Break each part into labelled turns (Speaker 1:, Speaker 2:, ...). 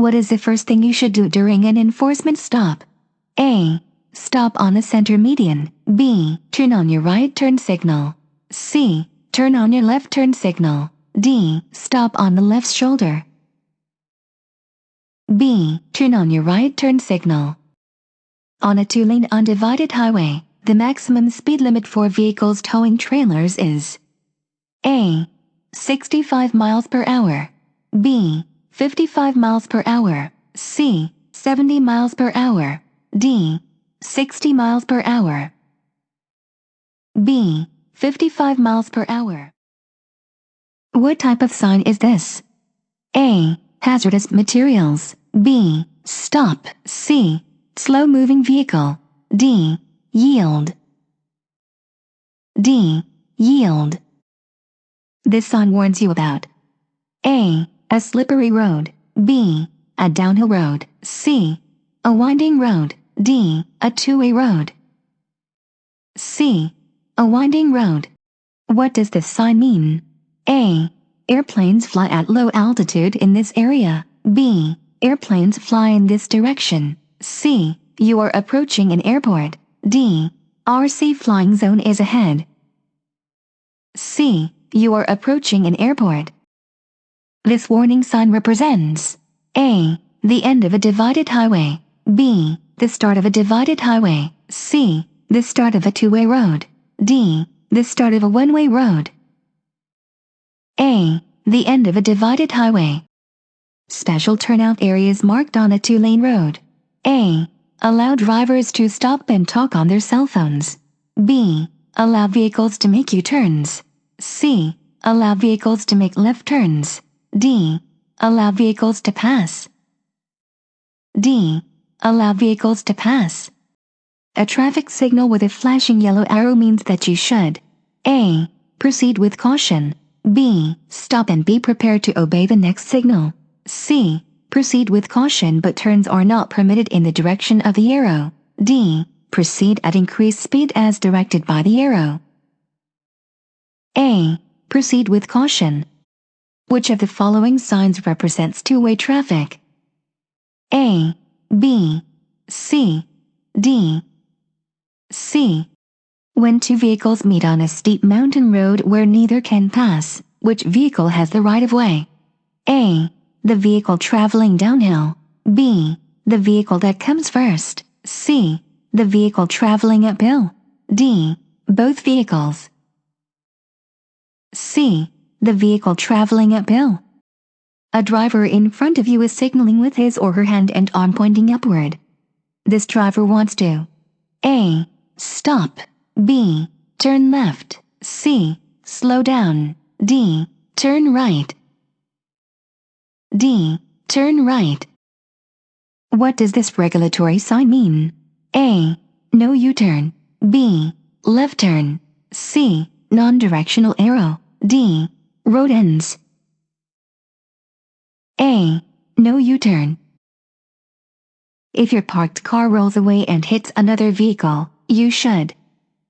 Speaker 1: What is the first thing you should do during an enforcement stop? A. Stop on the center median. B. Turn on your right turn signal. C. Turn on your left turn signal. D. Stop on the left shoulder. B. Turn on your right turn signal. On a two-lane undivided highway, the maximum speed limit for vehicles towing trailers is A. 65 miles per hour. B. 55 miles per hour. C. 70 miles per hour. D. 60 miles per hour. B. 55 miles per hour. What type of sign is this? A. Hazardous materials. B. Stop. C. Slow moving vehicle. D. Yield. D. Yield. This sign warns you about A. A slippery road. B. A downhill road. C. A winding road. D. A two-way road. C. A winding road. What does this sign mean? A. Airplanes fly at low altitude in this area. B. Airplanes fly in this direction. C. You are approaching an airport. D. RC flying zone is ahead. C. You are approaching an airport. This warning sign represents A. The end of a divided highway. B. The start of a divided highway. C. The start of a two-way road. D. The start of a one-way road. A. The end of a divided highway. Special turnout areas marked on a two-lane road. A. Allow drivers to stop and talk on their cell phones. B. Allow vehicles to make U-turns. C. Allow vehicles to make left turns. D. Allow vehicles to pass. D. Allow vehicles to pass. A traffic signal with a flashing yellow arrow means that you should A. Proceed with caution. B. Stop and be prepared to obey the next signal. C. Proceed with caution but turns are not permitted in the direction of the arrow. D. Proceed at increased speed as directed by the arrow. A. Proceed with caution. Which of the following signs represents two-way traffic? A. B. C. D. C. When two vehicles meet on a steep mountain road where neither can pass, which vehicle has the right of way? A. The vehicle traveling downhill. B. The vehicle that comes first. C. The vehicle traveling uphill. D. Both vehicles. C. The vehicle traveling uphill. A driver in front of you is signaling with his or her hand and arm pointing upward. This driver wants to A. Stop. B. Turn left. C. Slow down. D. Turn right. D. Turn right. What does this regulatory sign mean? A. No U-turn. B. Left turn. C. Non-directional arrow. D. Road ends. A. No U-turn. If your parked car rolls away and hits another vehicle, you should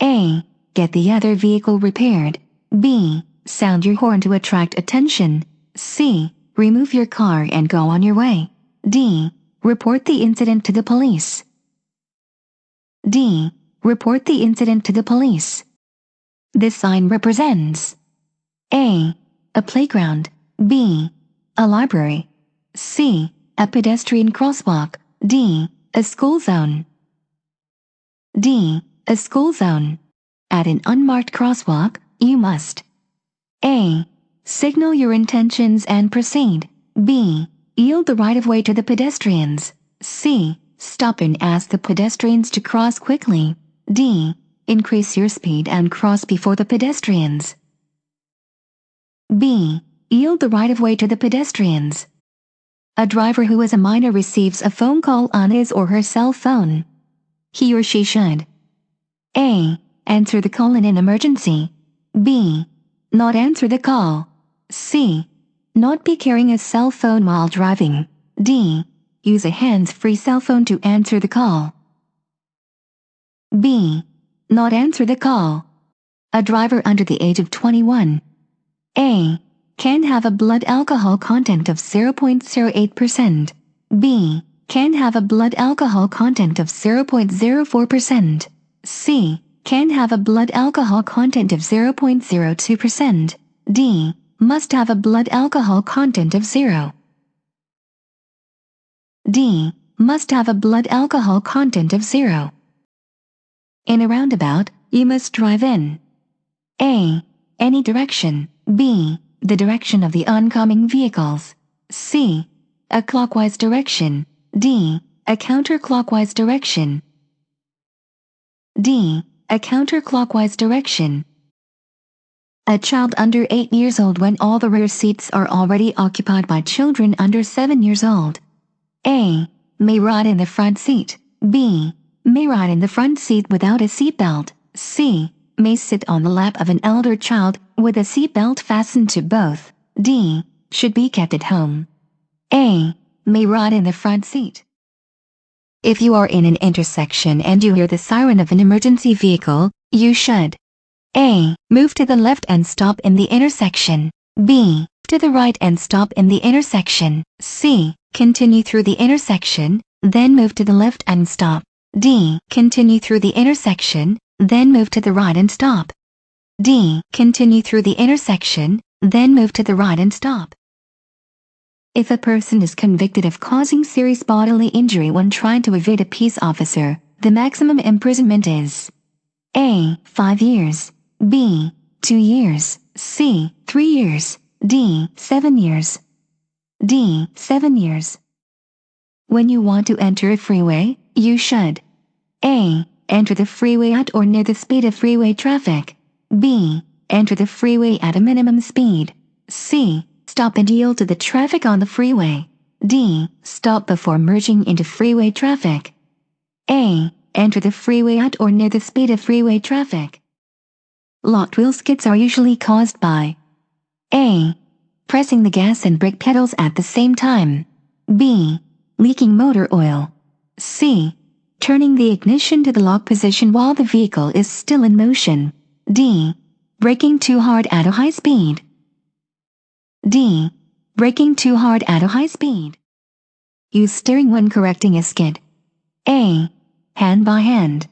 Speaker 1: A. Get the other vehicle repaired. B. Sound your horn to attract attention. C. Remove your car and go on your way. D. Report the incident to the police. D. Report the incident to the police. This sign represents A. A playground. B. A library. C. A pedestrian crosswalk. D. A school zone. D. A school zone. At an unmarked crosswalk, you must A. Signal your intentions and proceed. B. Yield the right-of-way to the pedestrians. C. Stop and ask the pedestrians to cross quickly. D. Increase your speed and cross before the pedestrians. B. Yield the right-of-way to the pedestrians. A driver who is a minor receives a phone call on his or her cell phone. He or she should A. Answer the call in an emergency. B. Not answer the call. C. Not be carrying a cell phone while driving. D. Use a hands-free cell phone to answer the call. B. Not answer the call. A driver under the age of 21. A. Can have a blood alcohol content of 0.08%. B. Can have a blood alcohol content of 0.04%. C. Can have a blood alcohol content of 0.02%. D. Must have a blood alcohol content of 0. D. Must have a blood alcohol content of 0. In a roundabout, you must drive in A. Any direction. B. The direction of the oncoming vehicles. C. A clockwise direction. D. A counterclockwise direction. D. A counterclockwise direction. A child under 8 years old when all the rear seats are already occupied by children under 7 years old. A. May ride in the front seat. B. May ride in the front seat without a seatbelt. C. May sit on the lap of an elder child with a seatbelt fastened to both. D. Should be kept at home. A. May ride in the front seat. If you are in an intersection and you hear the siren of an emergency vehicle, you should A. Move to the left and stop in the intersection. B. To the right and stop in the intersection. C. Continue through the intersection, then move to the left and stop. D. Continue through the intersection, then move to the right and stop. D. Continue through the intersection, then move to the right and stop. If a person is convicted of causing serious bodily injury when trying to evade a peace officer, the maximum imprisonment is A. 5 years, B. 2 years, C. 3 years, D. 7 years. D. 7 years. When you want to enter a freeway, you should A. Enter the freeway at or near the speed of freeway traffic. B. Enter the freeway at a minimum speed. C. Stop and yield to the traffic on the freeway. D. Stop before merging into freeway traffic. A. Enter the freeway at or near the speed of freeway traffic. Locked wheel skids are usually caused by A. Pressing the gas and brake pedals at the same time. B. Leaking motor oil. C. Turning the ignition to the lock position while the vehicle is still in motion. D. Braking too hard at a high speed. D. Braking too hard at a high speed. Use steering when correcting a skid. A. Hand by hand.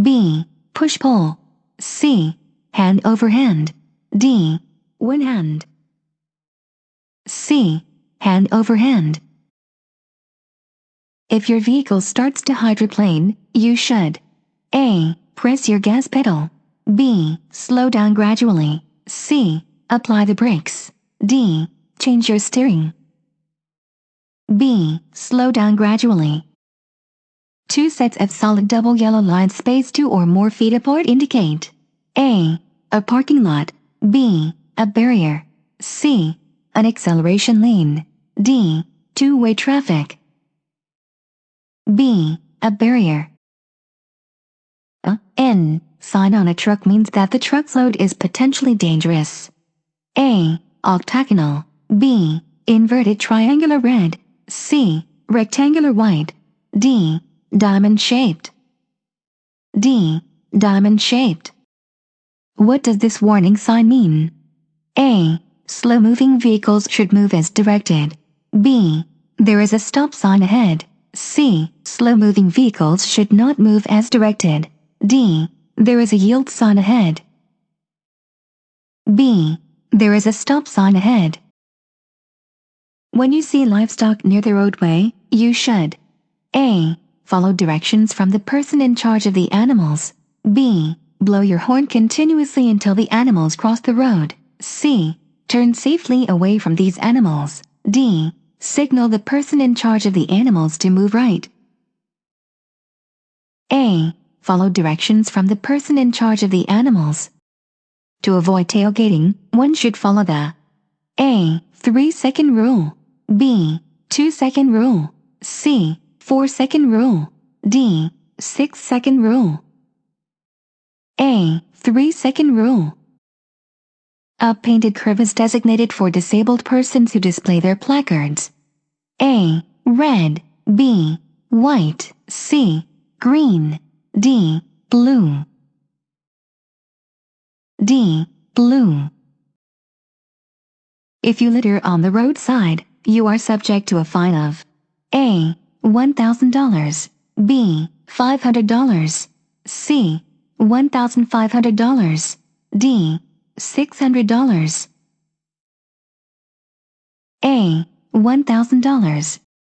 Speaker 1: B. Push pull. C. Hand over hand. D. One hand. C. Hand over hand. If your vehicle starts to hydroplane, you should A. Press your gas pedal. B. Slow down gradually. C. Apply the brakes. D. Change your steering. B. Slow down gradually. Two sets of solid double yellow lines spaced two or more feet apart indicate A. A parking lot. B. A barrier. C. An acceleration lane. D. Two-way traffic. B. A barrier. A. N. Sign on a truck means that the truck's load is potentially dangerous. A octagonal, B, inverted triangular red, C, rectangular white, D, diamond shaped. D, diamond shaped. What does this warning sign mean? A, slow moving vehicles should move as directed. B, there is a stop sign ahead. C, slow moving vehicles should not move as directed. D, there is a yield sign ahead. B, there is a stop sign ahead. When you see livestock near the roadway, you should A. Follow directions from the person in charge of the animals. B. Blow your horn continuously until the animals cross the road. C. Turn safely away from these animals. D. Signal the person in charge of the animals to move right. A. Follow directions from the person in charge of the animals. To avoid tailgating, one should follow the A. 3 second rule, B. 2 second rule, C. 4 second rule, D. 6 second rule. A. 3 second rule. A painted curve is designated for disabled persons who display their placards. A. Red, B. White, C. Green, D. Blue. D. Blue. If you litter on the roadside, you are subject to a fine of A. $1,000. B. $500. C. $1,500. D. $600. A. $1,000.